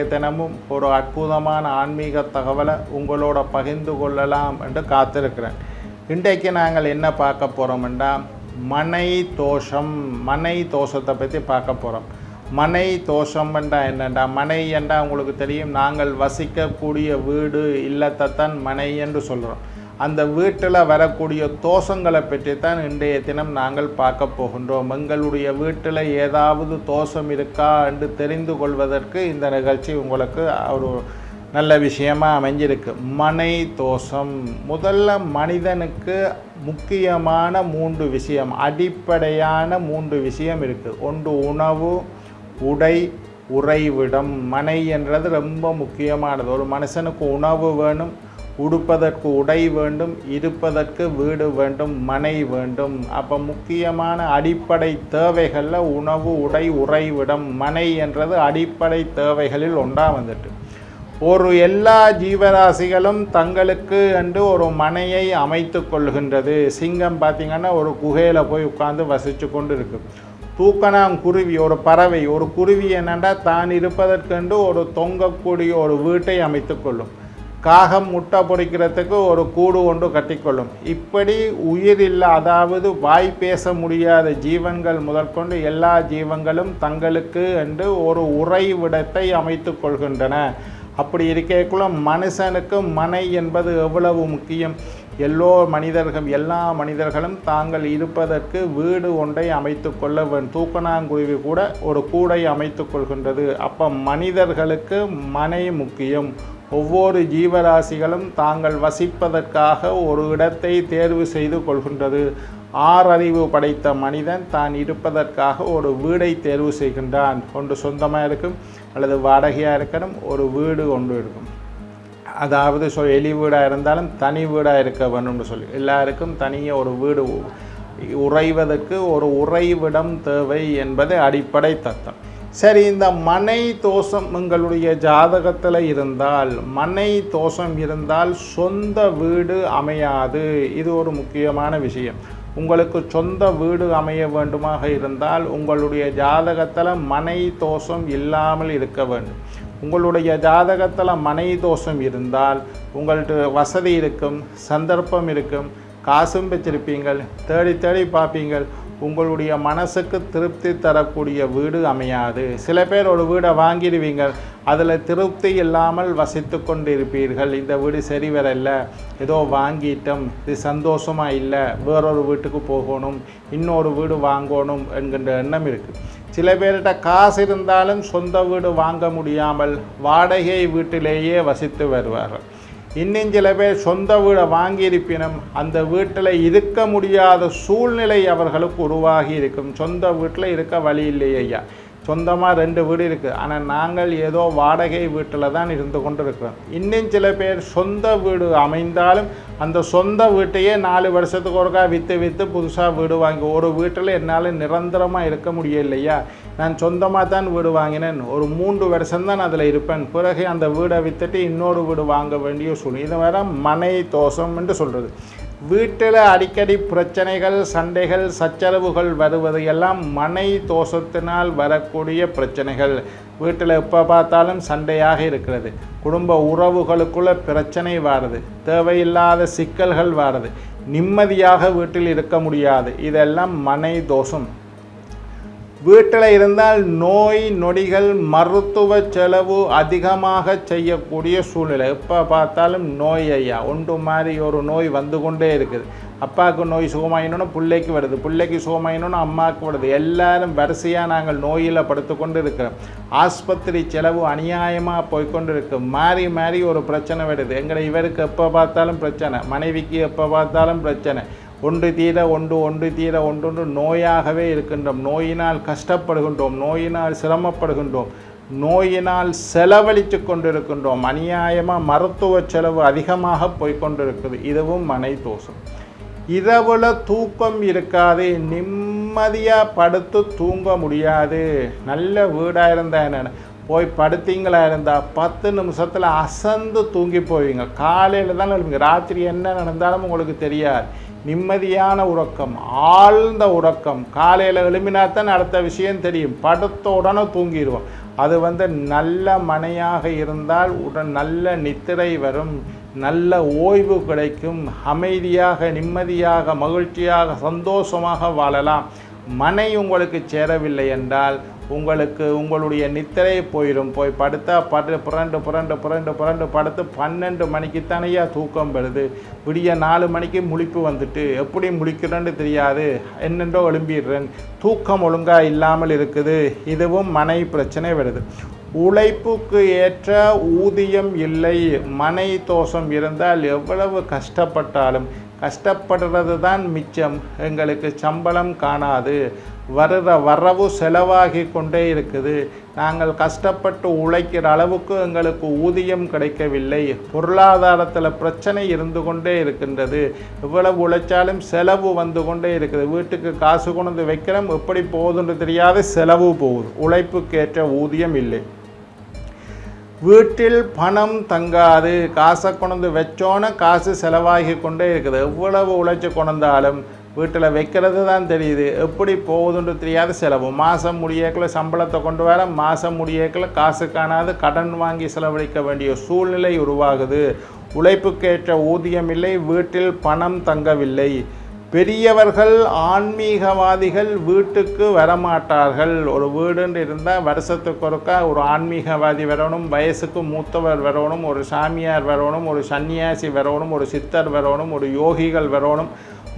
இன்றைய தினமும் ஒரு அற்புதமான ஆன்மீக தகவலை உங்களோட பகிர்ந்து கொள்ளலாம் என்று காத்திருக்கிறேன். இன்றைக்கு நாங்கள் என்ன பார்க்க போகிறோம்னா மனை தோஷம் மனை தோஷத்தை பற்றி பார்க்க போகிறோம் மனை தோஷம் என்றா என்னண்டா மனை என்றா உங்களுக்கு தெரியும் நாங்கள் வசிக்கக்கூடிய வீடு இல்லத்தைத்தான் மனை என்று சொல்கிறோம் அந்த வீட்டில் வரக்கூடிய தோஷங்களை பற்றி தான் இன்றைய தினம் நாங்கள் பார்க்க போகின்றோம். எங்களுடைய வீட்டில் ஏதாவது தோஷம் இருக்கா என்று தெரிந்து கொள்வதற்கு இந்த நிகழ்ச்சி உங்களுக்கு ஒரு நல்ல விஷயமா அமைஞ்சிருக்கு. மனை தோஷம். முதல்ல மனிதனுக்கு முக்கியமான மூன்று விஷயம் அடிப்படையான மூன்று விஷயம் இருக்குது ஒன்று உணவு உடை உறைவிடம். மனை என்றது ரொம்ப முக்கியமானது. ஒரு மனுஷனுக்கு உணவு வேணும் உடுப்பதற்கு உடை வேண்டும் இருப்பதற்கு வீடு வேண்டும் மனை வேண்டும். அப்போ முக்கியமான அடிப்படை தேவைகளில் உணவு உடை உறைவிடம் மனை என்றது அடிப்படை தேவைகளில் ஒன்றாக வந்துட்டு. ஒரு எல்லா ஜீவராசிகளும் தங்களுக்கு என்று ஒரு மனையை அமைத்து கொள்கின்றது. சிங்கம் பார்த்திங்கன்னா ஒரு குகையில் போய் உட்காந்து வசித்து கொண்டு இருக்கு தூக்கணாங்குருவி ஒரு பறவை. ஒரு குருவி என்னென்னா தான் இருப்பதற்கென்று ஒரு தொங்கக்கூடிய ஒரு வீட்டை அமைத்து கொள்ளும். காகம் முட்டை பொறிக்கிறதுக்கு ஒரு கூடு ஒன்று கட்டிக்கொள்ளும். இப்படி உயிர் இல்லை அதாவது வாய் பேச முடியாத ஜீவன்கள் முதற்கொண்டு எல்லா ஜீவங்களும் தங்களுக்கு என்று ஒரு உறைவிடத்தை அமைத்து கொள்கின்றன. அப்படி இருக்கக்குள்ள மனுஷனுக்கு மனை என்பது எவ்வளவு முக்கியம்? எல்லோ மனிதர்கள் எல்லா மனிதர்களும் தாங்கள் இருப்பதற்கு வீடு ஒன்றை அமைத்து கொள்ள வேண்டும் தூக்கணாங்குருவி கூட ஒரு கூடை அமைத்து கொள்கின்றது. அப்போ மனிதர்களுக்கு மனை முக்கியம். ஒவ்வொரு ஜீவராசிகளும் தாங்கள் வசிப்பதற்காக ஒரு இடத்தை தேர்வு செய்து கொள்கின்றது. ஆறறிவு படைத்த மனிதன் தான் இருப்பதற்காக ஒரு வீடை தேர்வு செய்கின்றான். ஒன்று சொந்தமாக இருக்கும் அல்லது வாடகையாக இருக்கணும் ஒரு வீடு ஒன்று இருக்கும். அதாவது சொ எலி வீடாக இருந்தாலும் தனி வீடாக இருக்க வேணும்னு சொல்லி. எல்லாருக்கும் தனியாக ஒரு வீடு உறைவதற்கு ஒரு உறைவிடம் தேவை என்பது அடிப்படை தத்தம். சரி இந்த மனை தோஷம் உங்களுடைய ஜாதகத்தில் இருந்தால் மனை தோஷம் இருந்தால் சொந்த வீடு அமையாது. இது ஒரு முக்கியமான விஷயம். உங்களுக்கு சொந்த வீடு அமைய வேண்டுமாக இருந்தால் உங்களுடைய ஜாதகத்தில் மனை தோஷம் இல்லாமல் இருக்க வேண்டும். உங்களுடைய ஜாதகத்தில் மனை தோஷம் இருந்தால் உங்கள்கிட்ட வசதி இருக்கும் சந்தர்ப்பம் இருக்கும் காசும் வச்சிருப்பீங்கள் தேடி தேடி பார்ப்பீங்கள். உங்களுடைய மனசுக்கு திருப்தி தரக்கூடிய வீடு அமையாது. சில பேர் ஒரு வீடை வாங்கிடுவீங்க. அதில் திருப்தி இல்லாமல் வசித்து கொண்டு இருப்பீர்கள் இந்த வீடு சரி வரல. ஏதோ வாங்கிட்டோம். இது சந்தோஷமாக இல்லை. வேறொரு வீட்டுக்கு போகணும். இன்னொரு வீடு வாங்கணும் என்கின்ற எண்ணம் இருக்குது சில பேர்கிட்ட காசு இருந்தாலும் சொந்த வீடு வாங்க முடியாமல் வாடகை வீட்டிலேயே வசித்து வருவார்கள். இன்னும் சில பேர் சொந்த வீடை வாங்கியிருப்பினும் அந்த வீட்டில் இருக்க முடியாத சூழ்நிலை அவர்களுக்கு உருவாகி இருக்கும். சொந்த வீட்டில் இருக்க வழி இல்லையே ஐயா. சொந்தமாக ரெண்டு வீடு இருக்குது ஆனால் நாங்கள் ஏதோ வாடகை வீட்டில் தான் இருந்து கொண்டு இருக்கிறோம் இன்னும் சில பேர் சொந்த வீடு அமைந்தாலும் அந்த சொந்த வீட்டையே நாலு வருஷத்துக்கு ஒருக்கா விற்று விற்று புதுசாக வீடு வாங்கி ஒரு வீட்டில் என்னால் நிரந்தரமாக இருக்க முடியலையா? நான் சொந்தமாக தான் வீடு வாங்கினேன். ஒரு மூன்று வருஷம்தான் அதில் இருப்பேன். பிறகு அந்த வீடை விற்றுட்டு இன்னொரு வீடு வாங்க வேண்டிய சூழ்நிலை. இது வேறு மனை தோஷம் என்று சொல்கிறது வீட்டில் அடிக்கடி பிரச்சனைகள் சண்டைகள் சச்சரவுகள் வருவது எல்லாம் மனை தோஷத்தினால் வரக்கூடிய பிரச்சனைகள். வீட்டில் எப்போ பார்த்தாலும் சண்டையாக இருக்கிறது. குடும்ப உறவுகளுக்குள்ள பிரச்சனை வாருது. தேவையில்லாத சிக்கல்கள் வாருது. நிம்மதியாக வீட்டில் இருக்க முடியாது. இதெல்லாம் மனை தோஷம். வீட்டில் இருந்தால் நோய் நொடிகள் மருத்துவ செலவு அதிகமாக செய்யக்கூடிய சூழ்நிலை. எப்போ பார்த்தாலும் நோய் ஐயா ஒன்று மாதிரி ஒரு நோய் வந்து கொண்டே இருக்குது. அப்பாவுக்கு நோய் சுகமாயினோன்னு பிள்ளைக்கு வருது. பிள்ளைக்கு சுகமாயினோன்னு அம்மாவுக்கு வருது. எல்லாரும் வரிசையாக நாங்கள் நோயில் படுத்து கொண்டு இருக்கிறோம் ஆஸ்பத்திரி செலவு அநியாயமாக போய்கொண்டு இருக்கு மாறி மாறி ஒரு பிரச்சனை வருது. எங்களை இவருக்கு எப்போ பார்த்தாலும் பிரச்சனை. மனைவிக்கு எப்போ பார்த்தாலும் பிரச்சனை. ஒன்று தீர ஒன்று ஒன்று தீர ஒன்றொன்று நோயாகவே இருக்கின்றோம். நோயினால் கஷ்டப்படுகின்றோம் நோயினால் சிரமப்படுகின்றோம் நோயினால் செலவழித்து கொண்டிருக்கின்றோம். அநியாயமாக மருத்துவ செலவு அதிகமாக போய்கொண்டிருக்குது இதுவும் மனை தோஷம். இரவுல தூக்கம் இருக்காது நிம்மதியாக படுத்து தூங்க முடியாது. நல்ல வீடாக இருந்தால் என்ன போய் படுத்தீங்களா இருந்தால் பத்து நிமிஷத்தில் அசந்து தூங்கி போவீங்க. காலையில் தான் ராத்திரி என்ன நடந்தாலும் உங்களுக்கு தெரியாது. நிம்மதியான உறக்கம் ஆழ்ந்த உறக்கம். காலையில் எழுப்பினா தான் அடுத்த விஷயம் தெரியும். படுத்த உடனே தூங்கிடுவோம் அது வந்து நல்ல மனையாக இருந்தால் உடன் நல்ல நித்திரை வரும் நல்ல ஓய்வு கிடைக்கும் அமைதியாக நிம்மதியாக மகிழ்ச்சியாக சந்தோஷமாக வாழலாம். மனை உங்களுக்கு சேரவில்லை என்றால் உங்களுக்கு உங்களுடைய நித்திரை போயிடும் போய் படுத்தா படு புரண்டு புரண்டு புரண்டு புரண்டு படுத்து பன்னெண்டு மணிக்கு தானையா தூக்கம் வருது. விடிய நாலு மணிக்கு முழிப்பு வந்துட்டு எப்படி முழிக்கிறேன்னு தெரியாது. என்னென்றோ எழும்பிடுறேன். தூக்கம் ஒழுங்காக இல்லாமல் இருக்குது. இதுவும் மனை பிரச்சனை வருது. உழைப்புக்கு ஏற்ற ஊதியம் இல்லை. மனை தோஷம் இருந்தால் எவ்வளவு கஷ்டப்பட்டாலும் கஷ்டப்படுறது தான் மிச்சம். எங்களுக்கு சம்பளம் காணாது. வருகிற வரவு செலவாகி கொண்டே இருக்குது. நாங்கள் கஷ்டப்பட்டு உழைக்கிற அளவுக்கு எங்களுக்கு ஊதியம் கிடைக்கவில்லை. பொருளாதாரத்தில் பிரச்சனை இருந்து கொண்டே இருக்கின்றது. இவ்வளவு உழைச்சாலும் செலவு வந்து கொண்டே இருக்குது. வீட்டுக்கு காசு கொண்டு வந்து வைக்கிறோம் எப்படி போகுதுன்னு தெரியாத செலவு போகுது. உழைப்புக்கேற்ற ஊதியம் இல்லை. வீட்டில் பணம் தங்காது. காசை கொண்டு வச்சோன்னே காசு செலவாகி கொண்டே இருக்குது. எவ்வளவு உழைச்சி கொண்டாலும் வீட்டில் வைக்கிறது தான் தெரியுது. எப்படி போகுதுன்னு தெரியாது செலவு. மாதம் முடியக்குள்ள சம்பளத்தை கொண்டு வர மாதம் முடியக்குள்ள காசு காணாது கடன் வாங்கி செலவழிக்க வேண்டிய சூழ்நிலை உருவாகுது. உழைப்புக்கேற்ற ஊதியம் இல்லை வீட்டில் பணம் தங்கவில்லை. பெரியவர்கள் ஆன்மீகவாதிகள் வீட்டுக்கு வரமாட்டார்கள். ஒரு வீடுன்னு இருந்தால் வருஷத்துக்கு ஒருக்கா ஒரு ஆன்மீகவாதி வரணும் வயசுக்கு மூத்தவர் வரணும் ஒரு சாமியார் வரணும் ஒரு சன்னியாசி வரணும் ஒரு சித்தர் வரணும் ஒரு யோகிகள் வரணும்.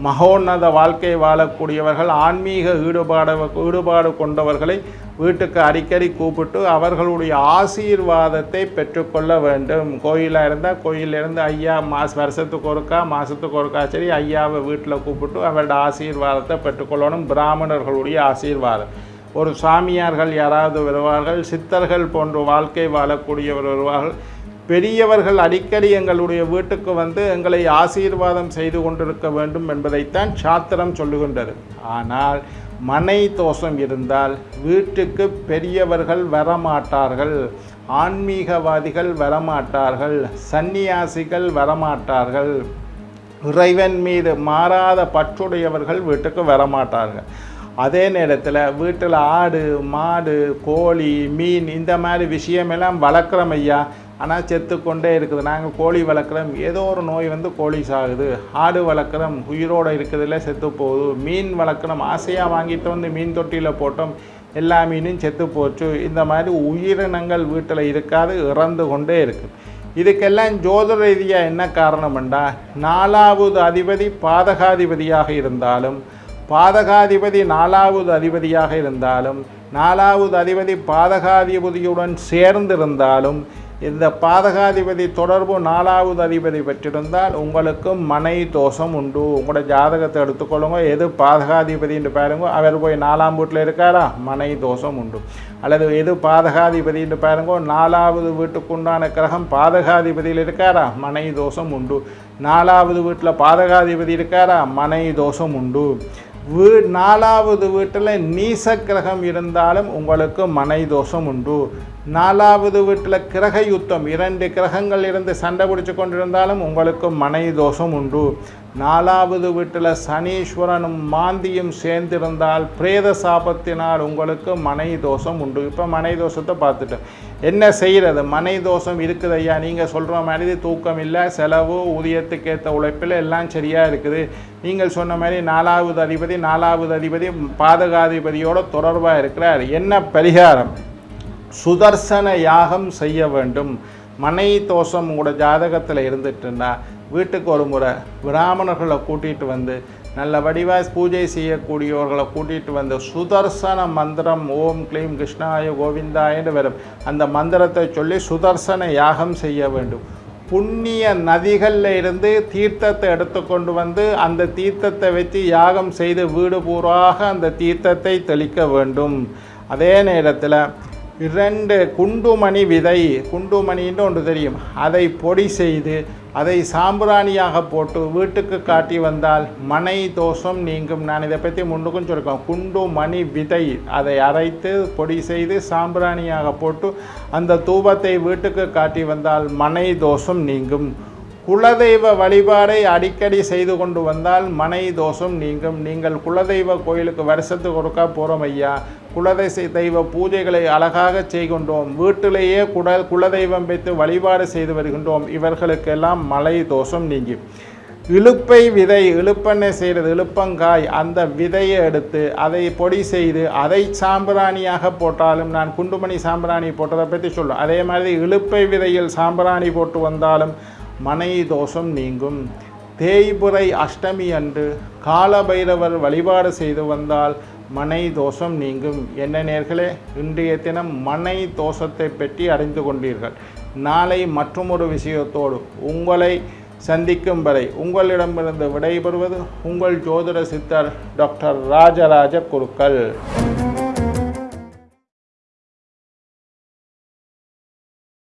மகோன்னத வாழ்க்கை வாழக்கூடியவர்கள் ஆன்மீக ஈடுபாடு ஈடுபாடு கொண்டவர்களை வீட்டுக்கு அடிக்கடி கூப்பிட்டு அவர்களுடைய ஆசீர்வாதத்தை பெற்றுக்கொள்ள வேண்டும். கோயிலாக இருந்தால் கோயிலிருந்து ஐயா மாச வருஷத்துக்கு ஒருக்கா மாதத்துக்கு ஒருக்கா சரி ஐயாவை வீட்டில் கூப்பிட்டு அவரோட ஆசீர்வாதத்தை பெற்றுக்கொள்ளணும். பிராமணர்களுடைய ஆசீர்வாதம். ஒரு சாமியார்கள் யாராவது வருவார்கள் சித்தர்கள் போன்ற வாழ்க்கை வாழக்கூடியவர் வருவார்கள். பெரியவர்கள் அடிக்கடி எங்களுடைய வீட்டுக்கு வந்து எங்களை ஆசீர்வாதம் செய்து கொண்டிருக்க வேண்டும் என்பதைத்தான் சாத்திரம் சொல்லுகின்றது. ஆனால் மனை தோஷம் இருந்தால் வீட்டுக்கு பெரியவர்கள் வரமாட்டார்கள் ஆன்மீகவாதிகள் வரமாட்டார்கள் சந்நியாசிகள் வரமாட்டார்கள். இறைவன் மீது மாறாத பற்றுடையவர்கள் வீட்டுக்கு வரமாட்டார்கள். அதே நேரத்தில் வீட்டில் ஆடு மாடு கோழி மீன் இந்த மாதிரி விஷயமெல்லாம் வளர்க்குறோம் ஐயா. ஆனால் செத்து கொண்டே இருக்குது. நாங்கள் கோழி வளர்க்குறோம். ஏதோ ஒரு நோய் வந்து கோழி சாகுது. ஆடு வளர்க்குறோம். உயிரோடு இருக்கிறதுல செத்து போகுது. மீன் வளர்க்குறோம். ஆசையாக வாங்கிட்டு வந்து மீன் தொட்டியில் போட்டோம். எல்லா மீனும் செத்து போச்சு. இந்த மாதிரி உயிரினங்கள் வீட்டில் இருக்காது இறந்து கொண்டே இருக்குது இதுக்கெல்லாம் ஜோதிட ரீதியாக என்ன காரணம்ண்டா நாலாவது அதிபதி பாதகாதிபதியாக இருந்தாலும் பாதகாதிபதி நாலாவது அதிபதியாக இருந்தாலும் நாலாவது அதிபதி பாதகாதிபதியுடன் சேர்ந்திருந்தாலும் இந்த பாதகாதிபதி தொடர்பு நாலாவது அதிபதி பெற்றிருந்தால் உங்களுக்கும் மனை தோஷம் உண்டு. உங்களோட ஜாதகத்தை எடுத்துக்கொள்ளுங்க. எது பாதகாதிபதின்னு பாருங்க. அவர் போய் நாலாம் வீட்டில் இருக்காரா? மனை தோஷம் உண்டு. அல்லது எது பாதகாதிபதின்னு பாருங்க. நாலாவது வீட்டுக்குண்டான கிரகம் பாதகாதிபதியில் இருக்காரா? மனை தோஷம் உண்டு. நாலாவது வீட்டில் பாதகாதிபதி இருக்காரா? மனை தோஷம் உண்டு. வீ நாலாவது வீட்டில் நீச கிரகம் இருந்தாலும் உங்களுக்கு மனை தோஷம் உண்டு. நாலாவது வீட்டில் கிரக யுத்தம் இரண்டு கிரகங்கள் இருந்து சண்டை பிடிச்சு கொண்டிருந்தாலும் உங்களுக்கு மனை தோஷம் உண்டு. நாலாவது வீட்டில் சனீஸ்வரனும் மாந்தியும் சேர்ந்திருந்தால் பிரேத சாபத்தினால் உங்களுக்கு மனை தோஷம் உண்டு. இப்போ மனை தோஷத்தை பார்த்துட்டோம் என்ன செய்கிறது மனை தோஷம் இருக்குது ஐயா நீங்கள் சொல்கிற மாதிரி தூக்கம் இல்லை செலவு ஊதியத்துக்கேற்ற உழைப்பில் எல்லாம் சரியாக இருக்குது. நீங்கள் சொன்ன மாதிரி நாலாவது அதிபதி நாலாவது அதிபதி பாதகாதிபதியோட தொடர்பாக இருக்கிறார். என்ன பரிகாரம்? சுதர்சன யாகம் செய்ய வேண்டும். மனை தோஷம் உங்களோட ஜாதகத்தில் இருந்துட்டுன்னா வீட்டுக்கு ஒரு முறை பிராமணர்களை கூட்டிகிட்டு வந்து நல்ல வடிவாக பூஜை செய்யக்கூடியவர்களை கூட்டிகிட்டு வந்து சுதர்சன மந்திரம் ஓம் க்ளீம் கிருஷ்ணாய கோவிந்தாயன்னு வரும். அந்த மந்திரத்தை சொல்லி சுதர்சன யாகம் செய்ய வேண்டும். புண்ணிய நதிகளில் இருந்து தீர்த்தத்தை எடுத்துக்கொண்டு வந்து அந்த தீர்த்தத்தை வச்சு யாகம் செய்து வீடு பூராக அந்த தீர்த்தத்தை தெளிக்க வேண்டும். அதே நேரத்தில் இரண்டு குண்டுமணி விதை. குண்டுமணின்னு ஒன்று தெரியும். அதை பொடி செய்து அதை சாம்பிராணியாக போட்டு வீட்டுக்கு காட்டி வந்தால் மனை தோஷம் நீங்கும். நான் இதை பற்றி முன்னுக்கும் சொல்லியிருக்கேன் குண்டு மணி விதை. அதை அரைத்து பொடி செய்து சாம்பிராணியாக போட்டு அந்த தூபத்தை வீட்டுக்கு காட்டி வந்தால் மனை தோஷம் நீங்கும். குலதெய்வ வழிபாடை அடிக்கடி செய்து கொண்டு வந்தால் மனை தோஷம் நீங்கும். நீங்கள் குலதெய்வ கோயிலுக்கு வருஷத்துக்கு ஒருக்கா போகிறோம் ஐயா. குலதெய்வ தெய்வ பூஜைகளை அழகாக செய்கின்றோம். வீட்டிலேயே குல குலதெய்வம் வைத்து வழிபாடு செய்து வருகின்றோம். இவர்களுக்கெல்லாம் மலை தோஷம் நீங்கி. இழுப்பை விதை இழுப்பெண்ணெய் செய்கிறது இழுப்பங்காய் அந்த விதையை எடுத்து அதை பொடி செய்து அதை சாம்பிராணியாக போட்டாலும் நான் குண்டுமணி சாம்பிராணி போட்டதை பற்றி சொல்லும் அதே மாதிரி இழுப்பை விதையில் சாம்பிராணி போட்டு வந்தாலும் மனை தோஷம் நீங்கும். தேய்புரை அஷ்டமி அன்று காலபைரவர் வழிபாடு செய்து வந்தால் மனை தோஷம் நீங்கும். என்ன நேர்களே இன்றைய தினம் மனை தோஷத்தை பற்றி அறிந்து கொண்டீர்கள். நாளை மற்றொரு விஷயத்தோடு உங்களை சந்திக்கும் வரை உங்களிடமிருந்து விடைபெறுவது உங்கள் ஜோதிட சித்தர் டாக்டர் ராஜராஜ குருக்கள்.